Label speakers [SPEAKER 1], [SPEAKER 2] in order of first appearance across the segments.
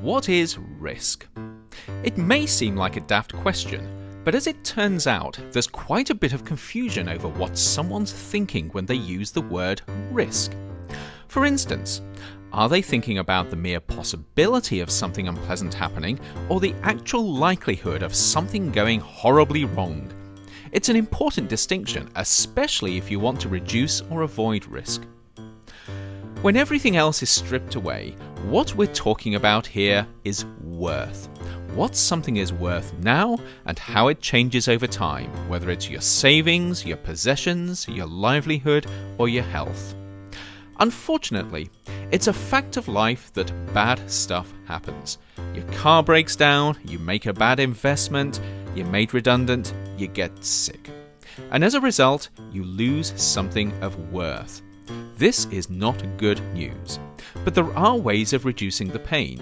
[SPEAKER 1] What is risk? It may seem like a daft question, but as it turns out, there's quite a bit of confusion over what someone's thinking when they use the word risk. For instance, are they thinking about the mere possibility of something unpleasant happening or the actual likelihood of something going horribly wrong? It's an important distinction, especially if you want to reduce or avoid risk. When everything else is stripped away, what we're talking about here is worth. What something is worth now and how it changes over time, whether it's your savings, your possessions, your livelihood, or your health. Unfortunately, it's a fact of life that bad stuff happens. Your car breaks down, you make a bad investment, you're made redundant, you get sick. And as a result, you lose something of worth. This is not good news. But there are ways of reducing the pain.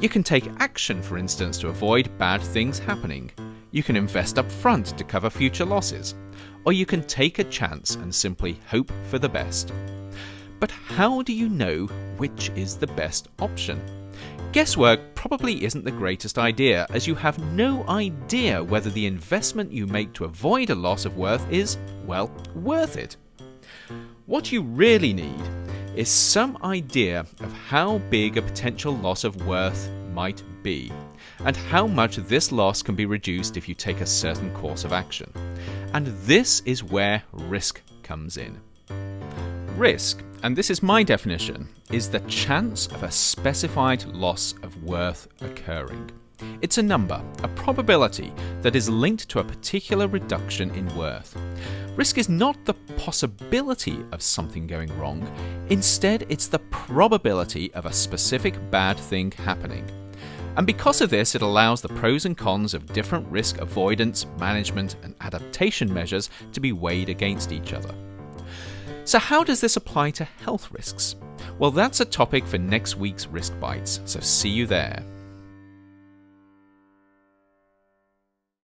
[SPEAKER 1] You can take action, for instance, to avoid bad things happening. You can invest up front to cover future losses. Or you can take a chance and simply hope for the best. But how do you know which is the best option? Guesswork probably isn't the greatest idea, as you have no idea whether the investment you make to avoid a loss of worth is, well, worth it. What you really need is some idea of how big a potential loss of worth might be, and how much this loss can be reduced if you take a certain course of action. And this is where risk comes in. Risk, and this is my definition, is the chance of a specified loss of worth occurring. It's a number, a probability that is linked to a particular reduction in worth. Risk is not the possibility of something going wrong, instead, it's the probability of a specific bad thing happening. And because of this, it allows the pros and cons of different risk avoidance, management, and adaptation measures to be weighed against each other. So, how does this apply to health risks? Well, that's a topic for next week's Risk Bites, so see you there.